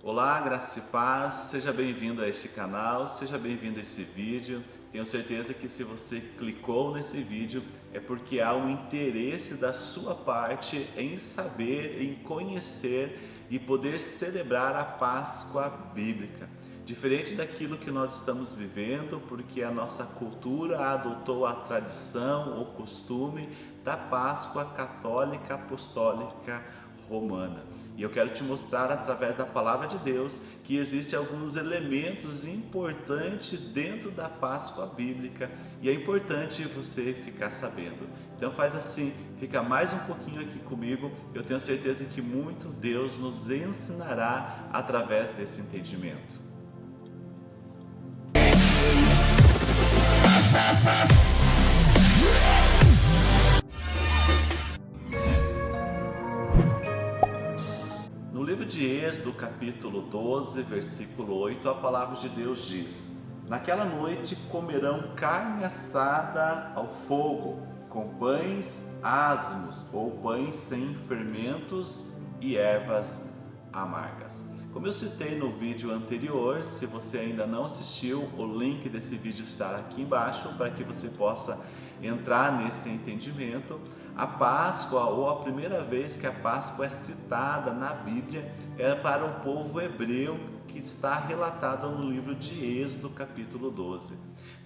Olá, graça e paz, seja bem-vindo a este canal, seja bem-vindo a esse vídeo. Tenho certeza que se você clicou nesse vídeo é porque há um interesse da sua parte em saber, em conhecer e poder celebrar a Páscoa Bíblica. Diferente daquilo que nós estamos vivendo, porque a nossa cultura adotou a tradição, o costume da Páscoa Católica Apostólica romana. E eu quero te mostrar através da palavra de Deus que existem alguns elementos importantes dentro da Páscoa bíblica e é importante você ficar sabendo. Então faz assim, fica mais um pouquinho aqui comigo, eu tenho certeza que muito Deus nos ensinará através desse entendimento. De Êxodo, capítulo 12, versículo 8, a palavra de Deus diz: Naquela noite comerão carne assada ao fogo, com pães asmos ou pães sem fermentos e ervas amargas. Como eu citei no vídeo anterior, se você ainda não assistiu, o link desse vídeo está aqui embaixo para que você possa entrar nesse entendimento, a Páscoa, ou a primeira vez que a Páscoa é citada na Bíblia, é para o povo hebreu que está relatado no livro de Êxodo, capítulo 12.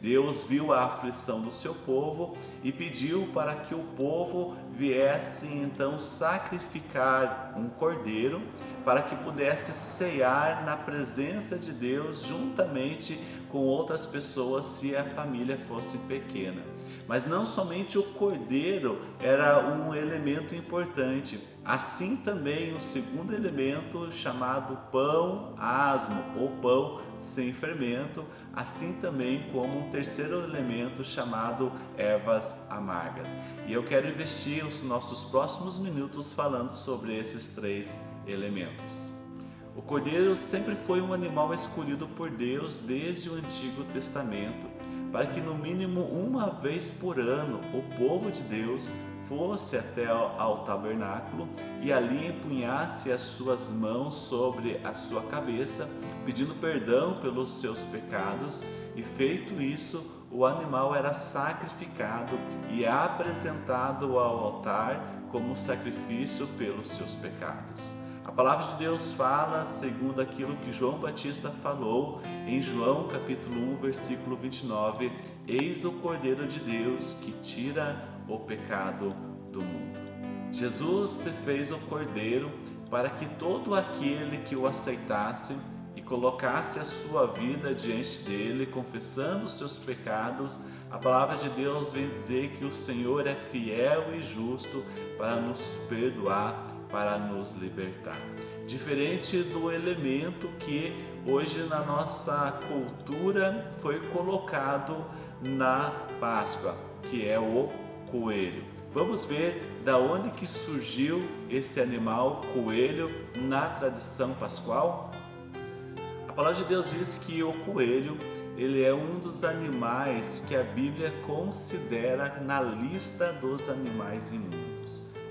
Deus viu a aflição do seu povo e pediu para que o povo viesse então sacrificar um cordeiro para que pudesse cear na presença de Deus juntamente com outras pessoas se a família fosse pequena. Mas não somente o cordeiro era um elemento importante, assim também o segundo elemento chamado pão asmo ou pão sem fermento, assim também como um terceiro elemento chamado ervas amargas. E eu quero investir os nossos próximos minutos falando sobre esses três elementos. O cordeiro sempre foi um animal escolhido por Deus desde o Antigo Testamento, para que no mínimo uma vez por ano o povo de Deus fosse até ao tabernáculo e ali empunhasse as suas mãos sobre a sua cabeça, pedindo perdão pelos seus pecados, e feito isso, o animal era sacrificado e apresentado ao altar como sacrifício pelos seus pecados. A palavra de Deus fala segundo aquilo que João Batista falou em João capítulo 1, versículo 29, Eis o Cordeiro de Deus que tira o pecado do mundo. Jesus se fez o Cordeiro para que todo aquele que o aceitasse e colocasse a sua vida diante dele, confessando os seus pecados, a palavra de Deus vem dizer que o Senhor é fiel e justo para nos perdoar para nos libertar. Diferente do elemento que hoje na nossa cultura foi colocado na Páscoa, que é o coelho. Vamos ver da onde que surgiu esse animal coelho na tradição pascual? A palavra de Deus diz que o coelho ele é um dos animais que a Bíblia considera na lista dos animais imundos.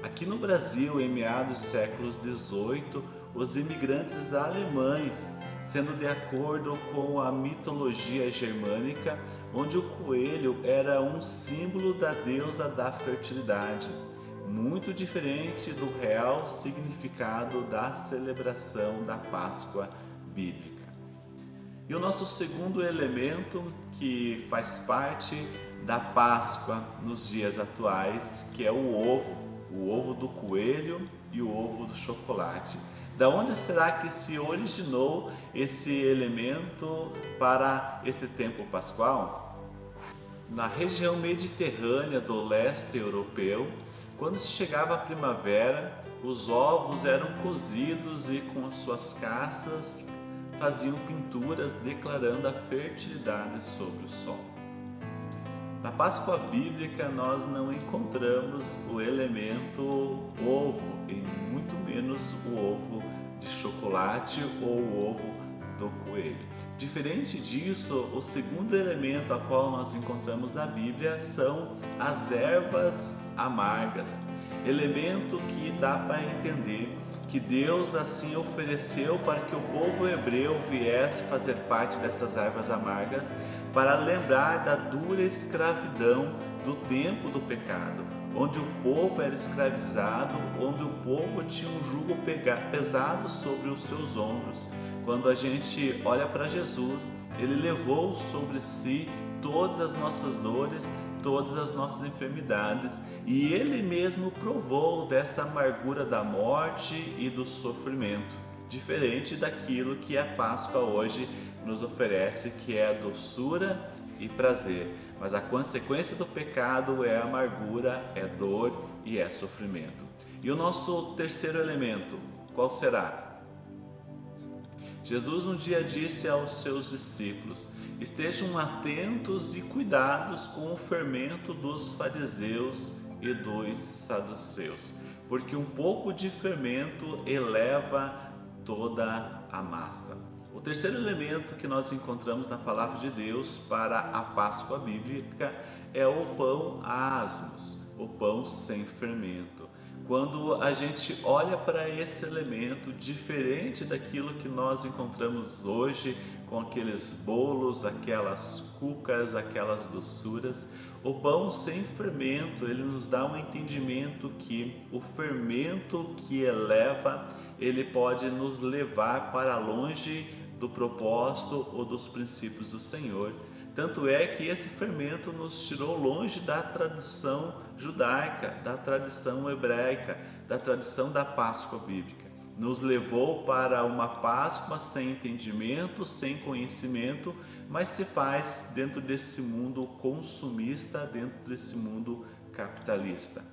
Aqui no Brasil, em meados do século XVIII, os imigrantes alemães, sendo de acordo com a mitologia germânica, onde o coelho era um símbolo da deusa da fertilidade, muito diferente do real significado da celebração da Páscoa bíblica. E o nosso segundo elemento que faz parte da Páscoa nos dias atuais, que é o ovo o ovo do coelho e o ovo do chocolate. Da onde será que se originou esse elemento para esse tempo pascual? Na região mediterrânea do leste europeu, quando se chegava a primavera, os ovos eram cozidos e com as suas caças faziam pinturas declarando a fertilidade sobre o sol. Na Páscoa bíblica nós não encontramos o elemento ovo e muito menos o ovo de chocolate ou o ovo do coelho. Diferente disso, o segundo elemento a qual nós encontramos na Bíblia são as ervas amargas, elemento que dá para entender que Deus assim ofereceu para que o povo hebreu viesse fazer parte dessas ervas amargas, para lembrar da dura escravidão do tempo do pecado, onde o povo era escravizado, onde o povo tinha um jugo pesado sobre os seus ombros. Quando a gente olha para Jesus, ele levou sobre si todas as nossas dores, todas as nossas enfermidades, e ele mesmo provou dessa amargura da morte e do sofrimento, diferente daquilo que a Páscoa hoje nos oferece, que é a doçura e prazer. Mas a consequência do pecado é amargura, é dor e é sofrimento. E o nosso terceiro elemento, qual será? Jesus um dia disse aos seus discípulos: Estejam atentos e cuidados com o fermento dos fariseus e dos saduceus, porque um pouco de fermento eleva toda a massa. O terceiro elemento que nós encontramos na palavra de Deus para a Páscoa bíblica é o pão asmos, o pão sem fermento. Quando a gente olha para esse elemento diferente daquilo que nós encontramos hoje com aqueles bolos, aquelas cucas, aquelas doçuras. O pão sem fermento, ele nos dá um entendimento que o fermento que eleva, ele pode nos levar para longe do propósito ou dos princípios do Senhor. Tanto é que esse fermento nos tirou longe da tradição judaica, da tradição hebraica, da tradição da Páscoa bíblica nos levou para uma Páscoa sem entendimento, sem conhecimento, mas se faz dentro desse mundo consumista, dentro desse mundo capitalista.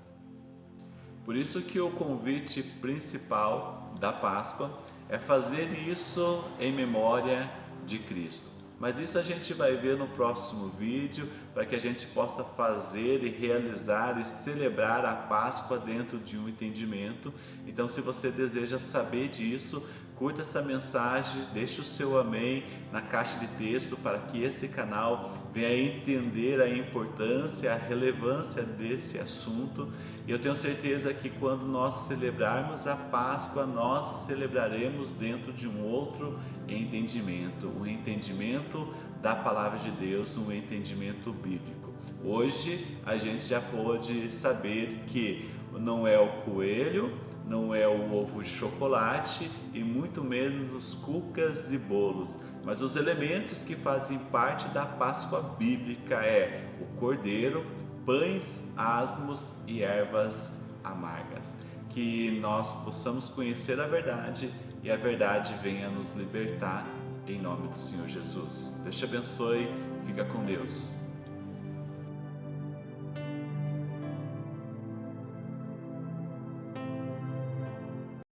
Por isso que o convite principal da Páscoa é fazer isso em memória de Cristo. Mas isso a gente vai ver no próximo vídeo, para que a gente possa fazer e realizar e celebrar a Páscoa dentro de um entendimento. Então, se você deseja saber disso, curta essa mensagem, deixe o seu amém na caixa de texto para que esse canal venha entender a importância, a relevância desse assunto. E eu tenho certeza que quando nós celebrarmos a Páscoa, nós celebraremos dentro de um outro entendimento, um entendimento da palavra de Deus, um entendimento bíblico. Hoje a gente já pode saber que não é o coelho, não é o ovo de chocolate e muito menos os cucas e bolos, mas os elementos que fazem parte da Páscoa bíblica é o cordeiro, pães asmos e ervas amargas. Que nós possamos conhecer a verdade e a verdade venha nos libertar em nome do Senhor Jesus. Deus te abençoe, fica com Deus.